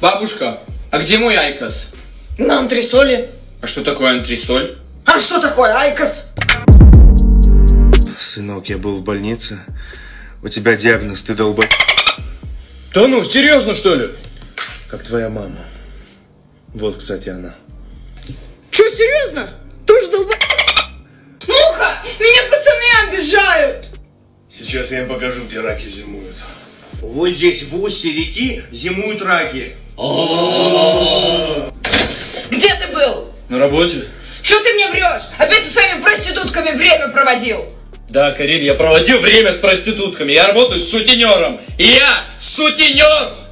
Бабушка, а где мой IQOS? На антресоле. А что такое антресоль? А что такое IQOS? Сынок, я был в больнице. У тебя диагноз, ты долбо... Да ну, серьезно что ли? Как твоя мама. Вот, кстати, она. Че, серьезно? Тоже долба... Муха! Меня пацаны обижают! Сейчас я им покажу, где раки зимуют. Вот здесь в устье реки зимуют раки. Где ты был? На работе? Что ты мне врешь? Опять со своими проститутками время проводил? Да, Карин, я проводил время с проститутками. Я работаю с сутенером. И я сутенер!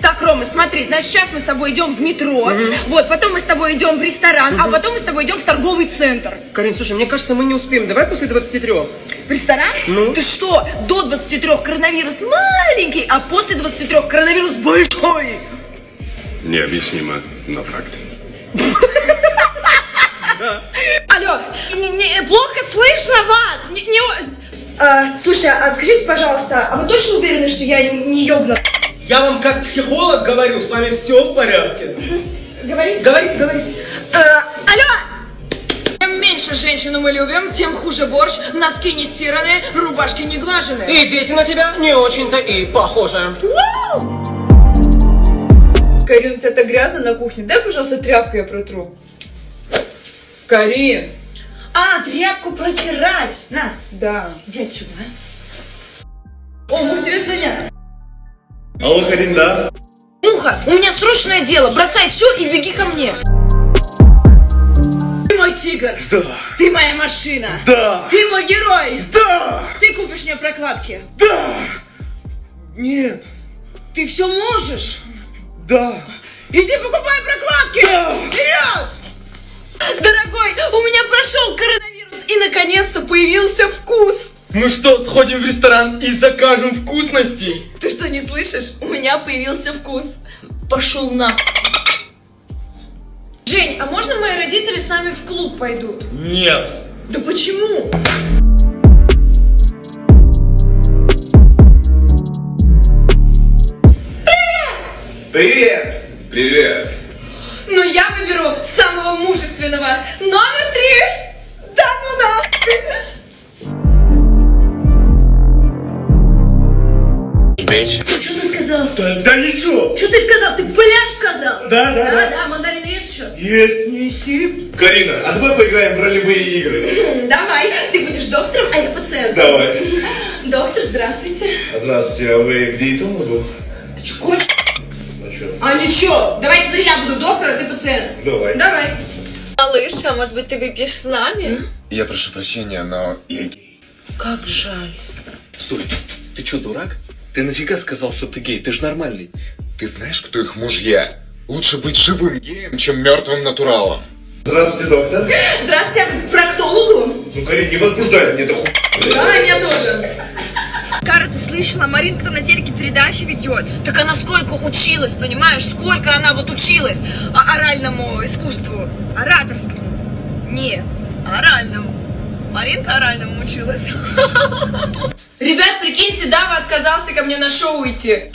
Так, Рома, смотри, значит, сейчас мы с тобой идем в метро, вот, потом мы с тобой идем в ресторан, а потом мы с тобой идем в торговый центр. Карин, слушай, мне кажется, мы не успеем. Давай после 23. В ресторан? Ну? Ты что, до 23 коронавирус маленький, а после 23 коронавирус большой? Необъяснимо, но факт. Алло, плохо слышно вас. А, слушай, а скажите, пожалуйста, а вы точно уверены, что я не, ёбну? Я вам как психолог говорю, с вами все в порядке. Говорите? Говорите, говорите. Э, алло! Чем меньше женщину мы любим, тем хуже борщ, носки не стиранные, рубашки не глаженные. И дети на тебя не очень-то и похожи. Карин, у тебя так грязно на кухне. Дай, пожалуйста, тряпку я протру. Карин! А, тряпку протирать! На, да. Иди отсюда, а. О, мы к тебе звонят. Алло, Карин, да? Муха, у меня срочное дело. Бросай все и беги ко мне. Ты мой тигр. Да. Ты моя машина. Да. Ты мой герой. Да! Ты купишь мне прокладки. Да! Нет! Ты все можешь. Да! Иди покупай прокладки. Да. Вперед! Дорогой, у меня прошел коронавирус и наконец-то появился вкус. Ну что, сходим в ресторан и закажем вкусностей? Ты что, не слышишь? У меня появился вкус. Пошел нахуй. Жень, а можно мои родители с нами в клуб пойдут? Нет. Да почему? Привет! Но я выберу самого мужественного. Номер три. Да ну нахуй. Бейте. Что ты сказал? Да, да ничего. Что ты сказал? Ты пляж сказал? Да, да, да. да, мандарин есть еще? Есть, неси. Карина, а давай поиграем в ролевые игры. Давай, ты будешь доктором, а я пациентом. Давай. Доктор, здравствуйте. Здравствуйте, а вы к диетологу? Ты что, кончишь? Ну что? А ничего, давай теперь я буду доктор, а ты пациент. Давай. Давай. Малыш, а может быть ты выпьешь с нами? Я прошу прощения, но я гей. Как жаль. Стой, ты чё, дурак? Ты нафига сказал, что ты гей? Ты же нормальный. Ты знаешь, кто их мужья? Лучше быть живым геем, чем мертвым натуралом. Здравствуйте, доктор. Здравствуйте, а вы к проктологу? Ну, Карин, не возбуждай мне, да ху... Да, слышала? Маринка на телеке передачи ведет. Так она сколько училась, понимаешь? Сколько она вот училась а- оральному искусству? Ораторскому. Нет, оральному. Маринка оральному училась. Ребят, прикиньте, Дава отказался ко мне на шоу идти.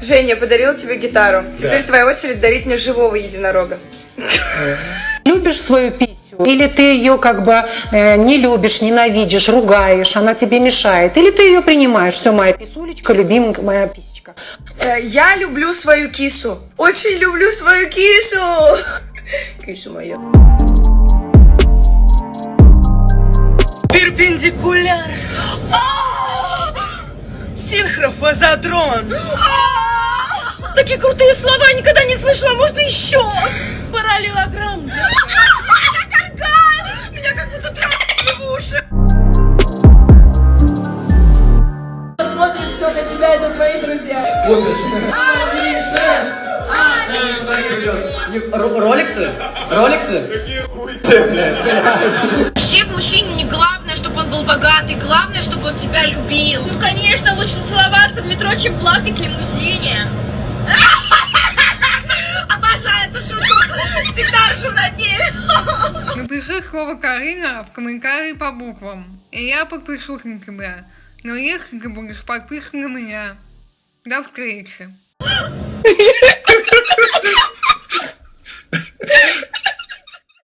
Женя, я подарила тебе гитару. Теперь твоя очередь дарить мне живого единорога. Любишь свою писю? Или ты ее как бы э, не любишь, ненавидишь, ругаешь, она тебе мешает? Или ты ее принимаешь? Все, моя писулечка, любимая моя писечка. Э, Я люблю свою кису. Очень люблю свою кису. Кису моя. Перпендикуляр. А! Синхрофазодрон. А! Такие крутые слова никогда не слышала. Можно еще? Параллелограмм. На тебя, это твои друзья. Роликсы? Роликсы? Вообще в мужчине не главное, чтобы он был богатый, главное, чтобы он тебя любил. Ну, конечно, лучше целоваться в метро, чем плакать в лимузине. Обожаю эту шутку. Всегда ржу над ней. Напиши слово Карина в комментарии по буквам, и я подпишусь на тебя. Но если ты будешь подписан на меня, до встречи.